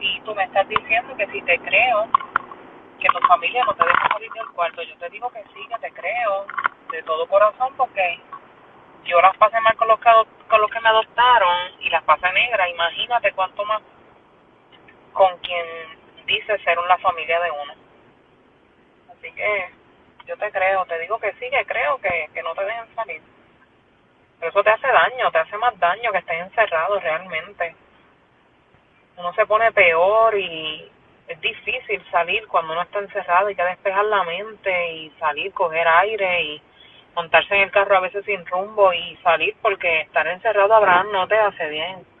Y tú me estás diciendo que si te creo, que tu familia no te deja salir del cuarto. Yo te digo que sí, que te creo, de todo corazón, porque yo las pasé mal con los que, con los que me adoptaron y las pasé negra. Imagínate cuánto más con quien dice ser una familia de uno. Así que yo te creo, te digo que sí, que creo que, que no te dejen salir. Pero eso te hace daño, te hace más daño que estés encerrado realmente. Uno se pone peor y es difícil salir cuando uno está encerrado, y que despejar la mente y salir, coger aire y montarse en el carro a veces sin rumbo y salir porque estar encerrado Abraham no te hace bien.